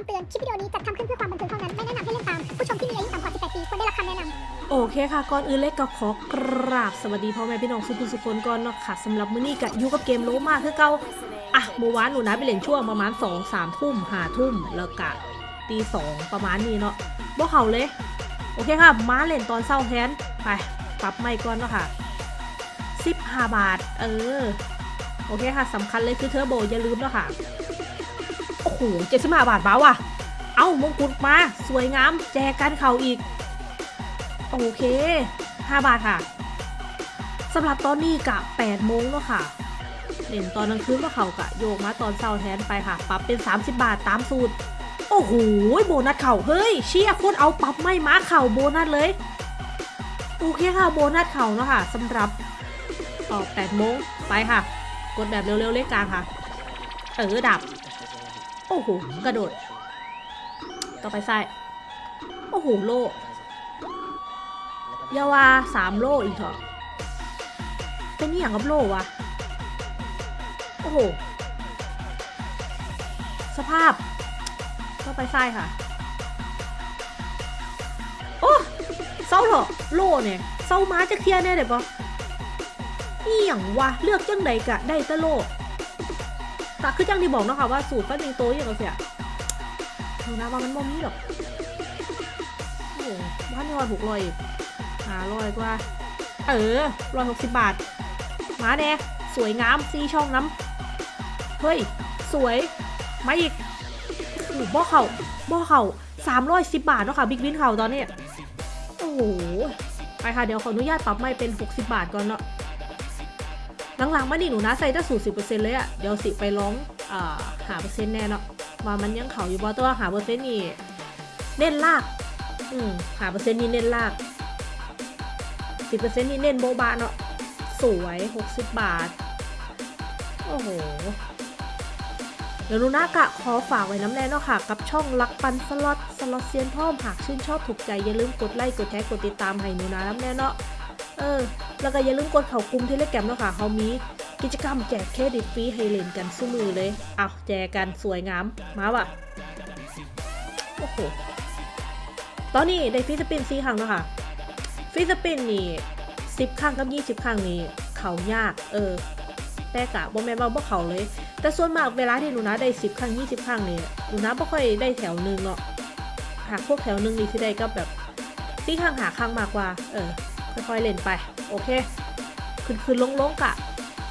ำเตือน คลิปวิดีโอนี้จัดทำขึ้นเพื่อความบันเทิงเท่านั้น ไม่แนะนำให้เล่นตาม ผู้ชมที่มีอายุต่ำกว่า 18 ปีควรได้รับคำแนะนำโอเคค่ะ ก่อนอื่นเล็กก็ขอกราบสวัสดีพ่อแม่พี่น้องสุขุมสุขคนก่อนเนาะค่ะสำหรับมื้อนี้ก็อยู่กับเกมโลมาคือเก่าอะเมื่อวานหนูนะไปเล่นช่วงประมาณ 2 3 ทุ่ม5ทุ่มแล้วก็ตีสองประมาณนี้เนาะบ่เขาเลย โอเคค่ะ มาเล่นตอนเช้าแทนไปปรับไม่ก่อนเนาะค่ะ15บาท เออ โอเคค่ะสำคัญเลยคือเทอร์โบอย่าลืมเนาะค่ะ โอ้โห75บาทบ้าว่ะ เอ้ามงกุฎมา สวยงาม แจกกันเข่าอีก โอเค5บาทค่ะสำหรับตอนนี้กะ8โมงแล้วค่ะเล่นตอนกลางคืนก็เขากะโยกมาตอนเช้าแทนไปค่ะ ปรับเป็น 30 บาทตามสูตร โอ้โหโบนัสเข่าเฮ้ยเชี่ยโคตรเอาปรับไม่มาเข่าโบนัสเลย โอเคค่ะโบนัสเข่าเนาะค่ะสำหรับออก8โมงไปค่ะ กดแบบเร็วๆเลขกลางค่ะ เออดับ โอ้โห กระโดด ต่อไปซ้าย โอ้โห โลอยาวาสามโลอีกเถอะเป็นนี่อย่างกับโลวะ โอ้โห สภาพก็ไปไส้ค่ะ โอ้เศร้าเหรอ โลเนี่ยเศร้าม้าจะเคลียร์แน่เดี๋ยวปะนี่อย่างวะ เลือกจังใดกะได้ต่โล แต่คือจังที่บอกเนาะค่ะว่าสูตรฟันยิงโตอย่างเราเสียดูนะว่ามันบ่มีหรอกโอ้โหบ้านยอดหกร้อยหาร้อยกว่า เออร้อยหกสิบบาทหมาแดงสวยงามซีช่องน้ำเฮ้ย สวย มาอีกโอ้บ่อเข่าบ่อเข่าสามร้อยสิบบาทเนาะค่ะบิ๊กวินเข่าตอนนี้ โอ้โหไปค่ะ เดี๋ยวขออนุญาตปรับไม่เป็น 60 บาทก่อนเนาะ หลังๆมานี่หนูนะใส่ตั้สูตรสิบเปอร์เซ็นต์เลยอะเดี๋ยวสิไปร้องอ่าหาเปอร์เซ็นต์แน่เนาะว่ามันยังเข่าอยู่บ่ตัวหาเปอร์เซ็นต์นี่เน้นลากอืมหาเปอร์เซ็นต์นี่เน้นลากสิบเปอร์เซ็นต์นี่เน้นโบบาเนาะสวยหกสิบบาท โอ้โหเดี๋ยวลูน่ากะขอฝากไว้น้ำแน่เนาะค่ะ กับช่องลักปันสล็อตสล็อตเซียนพ่อมหากชื่นชอบถูกใจอย่าลืมกดไลค์กดแชร์กดติดตามให้หนูนะน้ำแน่เนาะ เออ แล้วก็อย่าลืมกดเข่ากลุ่ม Telegram เนาะค่ะเขามีกิจกรรมแจกเครดิตฟรีให้เล่นกันสู้มือเลยเอาแจกกันสวยงาม มาว่ะ โอ้โห ตอนนี้ได้ free spin ซีครั้งแล้วค่ะ free spin นี่สิบครั้งกับยี่สิบครั้งนี่เขายาก เออ แต่กะบ่แม่นว่าบ่เขาเลย แต่ส่วนมากเวลาที่หนูนะได้สิบครั้งยี่สิบครั้งนี่หนูนะบ่ค่อยได้แถวหนึ่งเนาะหากพวกแถวหนึ่งนี่ที่ได้ก็แบบซีครั้งหาครั้งมากกว่า เออ ค่อยๆเล่นไป โอเคขึ้นขึ้นลงลงๆกะ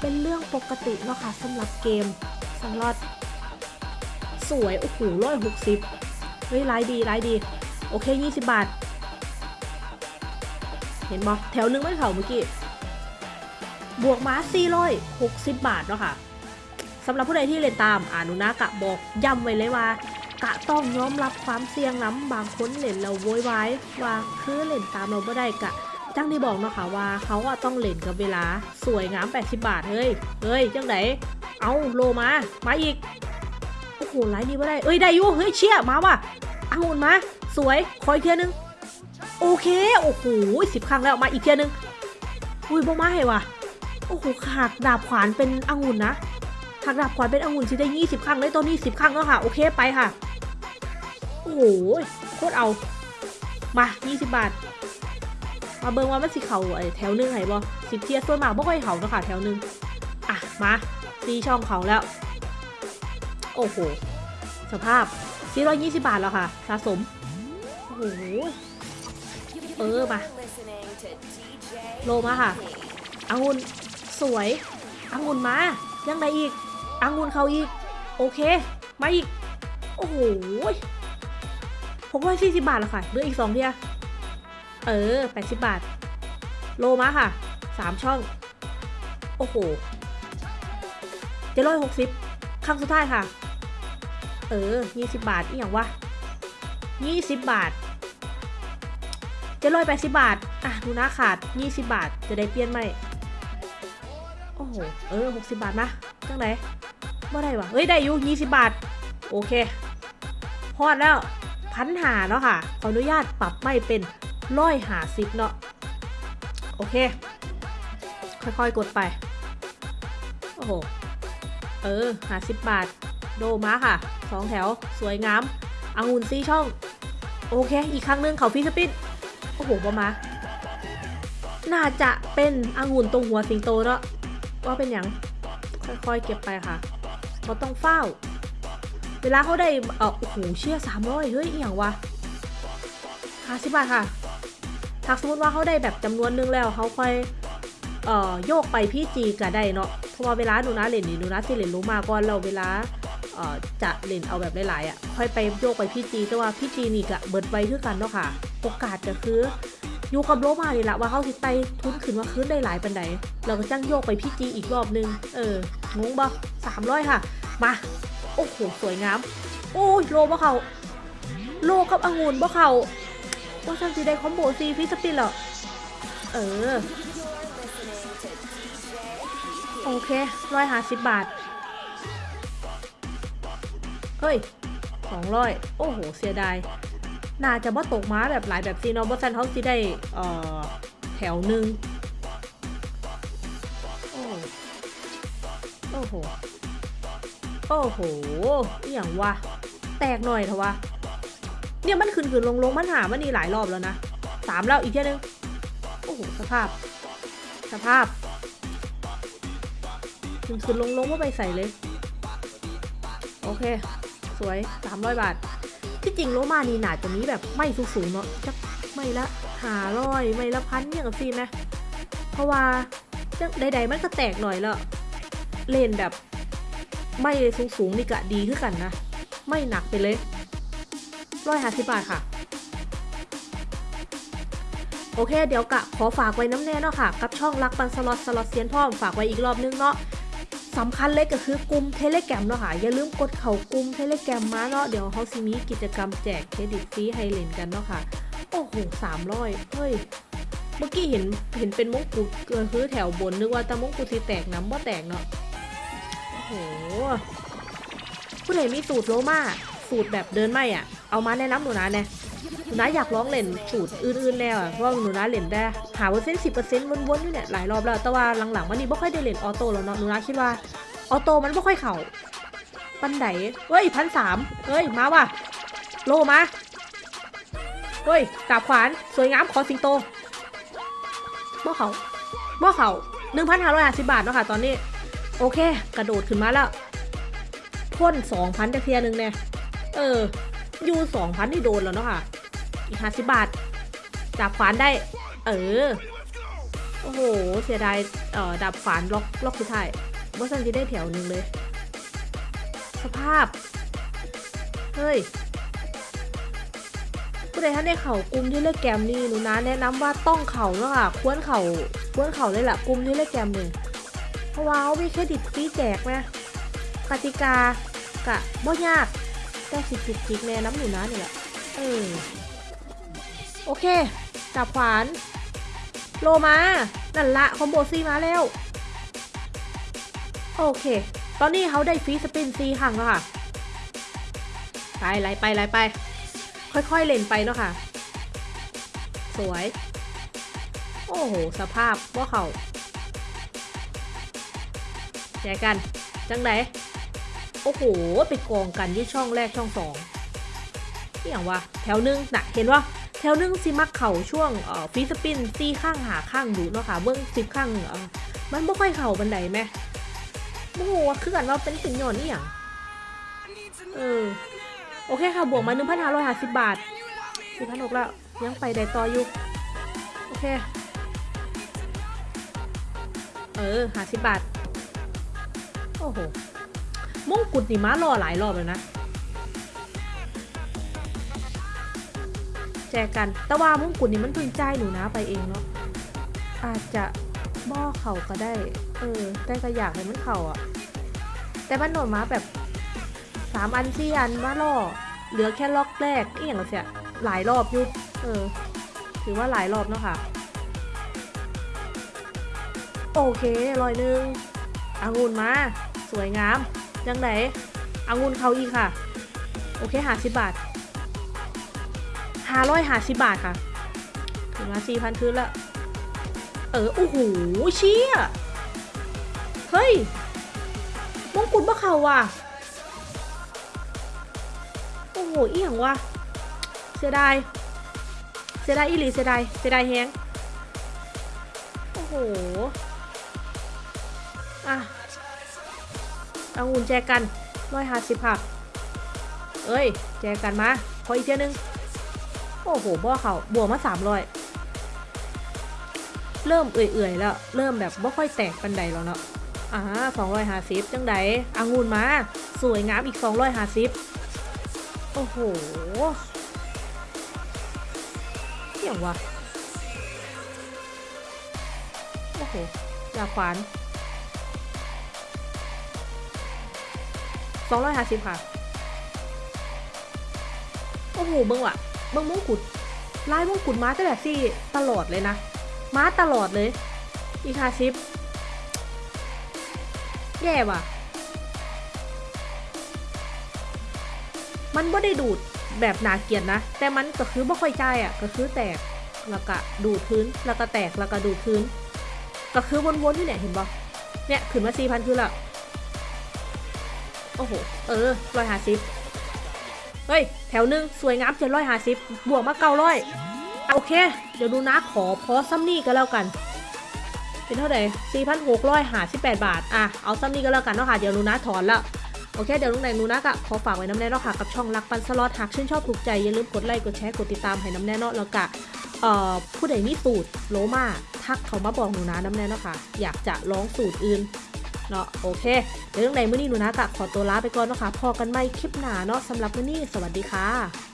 เป็นเรื่องปกติเนาะค่ะสำหรับเกมสำหรับสวย โอ้โหร้อยหกสิบเฮ้ยรายดีรายดี โอเค20บาท เห็นบอแถวหนึงไม่เข่าเมื่อกี้ บวกมา460บาทเนาะค่ะสำหรับผู้ใดที่เล่นตามอนุนะกะบอกย้ำไว้เลยว่ากะต้องยอมรับความเสี่ยงน้ำบางคนเล่นเราโวยวายว่าคือเล่นตามเราไม่ได้กะ จังที่บอกเนาะค่ะว่าเขาอะต้องเล่นกับเวลาสวยงาม 80 บาทเฮ้ยเฮ้ยจังไหนเอาโลมามาอีกโอ้โหไลน์นี้ไม่ได้เอ้ยได้อยู่เฮ้ยเชี่ยมาว่ะเอาหุ่นมา สวยคอยเทียนึงโอเคโอ้โหสิบครั้งแล้วมาอีกเทียนึงอุ้ยบ่มาให้ว่ะโอ้โหหักดาบขวานเป็นองุ่นนะหักดาบขวานเป็นองุ่นสิได้ยี่สิบครั้งเลยตอนนี้สิบครั้งแล้วค่ะโอเคไปค่ะโอ้โหโคตรเอามายี่สิบบาท มาเบิ่งว่ามันสิเขาไอ้แถวหนึงไหนบ่สิบเทียส่วนมากบ่ค่อยเขาเนาะค่ะแถวหนึงอะมาตีช่องเขาแล้ว โอ้โห สภาพ420 บาทแล้วค่ะ สะสม โอ้โห เออมาโลมาค่ะองุ่นสวยองุ่นมา ยังไงอีกองุ่นเขาอีก โอเค มาอีก โอ้โห640 บาทแล้วค่ะเหลืออีกสองเทีย เออ 80 บาท โลมาค่ะ 3 ช่อง โอ้โหเจ็ดร้อยหกสิบครั้งสุดท้ายค่ะ เออ 20 บาทอีกอย่างวะ 20 บาทเจ็ดร้อยแปดสิบบาท อะดูนะขาด 20 บาท จะได้เปลี่ยนไหมโอ้โห เออ 60 บาทนะจังไหนว่ได้วะเฮ้ย ได้อยู่ 20 บาท โอเคฮอดแล้วพันหาเนาะค่ะ ขออนุญาตปรับไม่เป็น ร้อยหาสิบเนาะโอเค ค่อยๆกดไป โอ้โห เออหาสิบบาท โดมาค่ะสองแถวสวยงามองุ่นซีช่อง โอเค อีกครั้งนึ่งเขาฟีสปินโอ้โหบอมาน่าจะเป็นองุ่นตรงหัวสิงโตเนาะว่าเป็นอย่างค่อยๆเก็บไปค่ะเขาต้องเฝ้า เวลาเขาได้เออโอ้โหเชี่ยสามร้อยเฮ้ยอหย่างวะห้าสิบบาทค่ะ ถ้าสมมติว่าเขาได้แบบจำนวนหนึงแล้วเขาค่อยเอ่อโยกไปพี่จีก็ได้เนาะเพราะว่าเวลาหนูนะเล่นนี่หนูนะสิเล่นรู้มาก่อนเราเวลาเอ่อจะเล่นเอาแบบหลายๆอะค่อยไปโยกไปพี่จีแต่ว่าพี่จีนี่ก็เบิดไว้คือกันเนาะค่ะ โอกาสก็คืออยู่กับโลมานี่แหละว่าเขาสิไตทุนขึ้นว่าคืนได้หลายปันใดเราก็จ้างโยกไปพี่จีอีกรอบนึง เอองงบ่สามร้อยค่ะ มา โอ้โห สวยงาม โอ้ยโลบ่เขาโลกับองุ่นบ่เขา ว่าฉันจะได้คอมโบซีฟิสปินหรอ เออ โอเคร้อยห้าสิบบาท เฮ้ยสองร้อยโอ้โห เสียดาย น่าจะบ่ตกม้าแบบหลายแบบซีเนาะบ่ซันเขาสิได้เอ่อแถวหนึ่งโอ้โอ้โห โอ้โหอย่างวะ แตกหน่อยเถอะวะ เนี่ยมันขึ้นขึ้นลงลงมันหามันนี่หลายรอบแล้วนะสามแล้วอีกเที่นึงโอ้โหสภาพ สภาพขึ้นขึ้นลงลงว่าไปใส่เลย โอเค สวยสามร้อยบาท ที่จริงโลมานี่หนาจะมีแบบไม่สูงสูงๆเนาะจักไม่ละหาร้อยไม่ละพันเนี่ยกับซีนะ เพราะว่าจังใดๆมันก็แตกหน่อยล้วเล่นแบบไม่สูงสูงๆนี่กะดีขึ้นกันนะ ไม่หนักไปเลย ร้อยห้าสิบบาทค่ะ โอเค เดี๋ยวกะขอฝากไว้น้ำแน่เนาะค่ะ กับช่องรักปันสล็อตสล็อตเซียนพ่อมฝากไว้อีกรอบนึงเนาะสำคัญเลยก็คือกลุ่มเทเลแกรมเนาะค่ะ อย่าลืมกดเข้ากลุ่มเทเลแกรมมาเนาะเดี๋ยวเขาสิมีกิจกรรมแจกเครดิตฟรีให้เล่นกันเนาะค่ะ โอ้โหสามร้อยเฮ้ยเมื่อกี้เห็นเห็นเป็นมงกุฎเกินคือแถวบนนึกว่าแต่มงกุฎสีแตกน้ำว่าแตกเนาะโอ้โหผู้ใดมีสูตรโลมาสูตรแบบเดินไม่อะ เอามาแนะนำหนูนะเนี่ยหนูนะอยากลองเล่นสูตรอื่นๆแล้วอะเพราะว่าหนูนะเล่นได้หาเปอร์เซ็นต์สิบเปอร์เซ็นต์วนๆอยู่เนี่ยหลายรอบแล้วแต่ว่าหลังๆวันนี้ไม่ค่อยได้เล่นออโต้แล้วเนาะหนูนะคิดว่าออโต้มันไม่ค่อยเข่าปันไดเฮ้ยพันสามเฮ้ยมาว่ะโลมาเฮ้ยดาบขวานสวยงามขอสิงโตบ่เขาบ่เขาหนึ่งพันห้าร้อยห้าสิบบาทเนาะค่ะตอนนี้ โอเค กระโดดขึ้นมาแล้วพ่นสองพันจะเทียหนึ่งเนี่ยเออ ยูสองพันนี่โดนแล้วเนาะค่ะ อีกห้าสิบบาท จับขวานได้ เออ โอ้โห เสียดายเอ่อดับขวานล็อกล็อกสุดท้ายว่าสันจะได้แถวหนึ่งเลย สภาพ เฮ้ยผู้ใดท่านได้เข่ากลุ่มที่เลือกแกมนี่หนูนะแนะนำว่าต้องเข่าเนาะค่ะ ควรเข่าควรเข่าเลยแหละกลุ่มที่เลือกแกมหนึ่งเพราะว่าเขามีเครดิตฟรีแจกนะกติกากะบ่ยาก แต่สิจุกจิกแน่น้ำหนูนะนี่แหละเออโอเคจับขวาน โลมานั่นละคอมโบซีมาแล้ว โอเค ตอนนี้เขาได้ฟรีสปินซีครั้งแล้วค่ะ ไปไลไปไลไป ค่อยๆเล่นไปเนาะค่ะ สวย โอ้โห สภาพว่าเขาแจกัน จังไหน โอ้โห ไปกองกันที่ช่องแรกช่องสองนี่อย่างวะแถวหนึงน่ะเห็นว่าแถวหนึงสิมักเข่าช่วงเอ่อฟีสปินซี่ข้างหาข้างดูเนาะค่ะเบื้องสิบข้างเอ่อมันไม่ค่อยเข่าบันไดไหมโอ้โหคือกันว่าเป็นสินหย่อนนี่อย่างเออโอเคค่ะบวกมาหนึ่งพันห้าร้อยห้าสิบบาทสี่พันหกแล้วยังไปได้ต่ออยู่โอเคเออห้าสิบบาทโอ้โห มงกุฎนี่ม้ารอหลายรอบเลยนะ แจกกัน แต่ว่ามงกุฎนี่มันเพิ่งจ่ายหนูนะไปเองเนาะ อาจจะบ่อเข่าก็ได้ เออแต่ก็อยากให้มันเข่าอะแต่มันหนอนมาแบบสามอันสี่อันมาล่อ เหลือแค่ล็อกแรกนี่อย่างเสียหลายรอบยุเออ ถือว่าหลายรอบเนาะค่ะ โอเค รอยหนึ่งองุ่นมา สวยงาม ยังไหนองุ่นเขาอีกค่ะ โอเคหาสิบบาทห้าร้อยหาสิบบาทค่ะถึงมาสี่พันคืนละเออโอ้โหเชี่ยเฮ้ยมงกุฎบ่เขาว่ะโอ้โหอีหยังวะเสียดายเสียดายอีหลีเสียดายเสียดายแฮงโอ้โหอะ เอางุ่นแจกันร้อยห้าสิบค่ะเอ้ย แจกันมาขออีกเทียนึง โอ้โหบ่เขาบวกมาสามร้อยเริ่มเอื่อยๆแล้ว เริ่มแบบบ่ค่อยแตกปันใดแล้วเนาะอ่าสองร้อยห้าสิบจังใดอางุ่นมา สวยงามอีกสองร้อยห้าสิบโอ้โหเที่ยงวะโอ้โหยาขวาน สองร้อยห้าสิบค่ะ โอ้โหเบิ้งว่ะ เบิ้งมงกุฎลายมงกุฎม้าแต่แบบซี่ตลอดเลยนะม้าตลอดเลย อีกห้าสิบแย่ว่ะ มันบ่ได้ดูดแบบหนาเกลียดนะ แต่มันก็คือบ่ค่อยใจอะ ก็คือแตก แล้วก็ดูดพื้น แล้วก็แตก แล้วก็ดูดพื้น ก็คือวนๆที่เนี่ยเห็นบ่เนี่ยขึ้นมาสี่พันคือละ โอ้โห เออร้อยห้าสิบเฮ้ย แถวหนึ่งสวยงามเจ็ดร้อยห้าสิบบวกมาเก้าร้อยโอเค เดี๋ยวดูนะขอพอซัมนี่ก็แล้วกัน เป็นเท่าไหร่4,658บาท อะ เอาซ้ำนี้ก็แล้วกันเนาะค่ะ เดี๋ยวนูนะถอนล้วโอเค เดี๋ยวลุงไหนนูนะก็ขอฝากไว้น้ำแน่เนาะค่ะ กับช่องรักปันสล็อตหากชื่นชอบถูกใจ อย่าลืมกดไลค์กดแชร์กดติดตามให้น้ำแน่เนาะแล้วก็เอ่อผู้ใดมีสูตรโลมาทักเขามาบอกหนูนะน้ำแน่เนาะค่ะ อยากจะร้องสูตรอื่น เนาะโอเคเรื่องไหนมื้อนี้หนูนะก็ขอตัวลาไปก่อนเนาะค่ะพอกันไหม่คลิปหนาเนาะสำหรับมื้อนี้สวัสดีค่ะ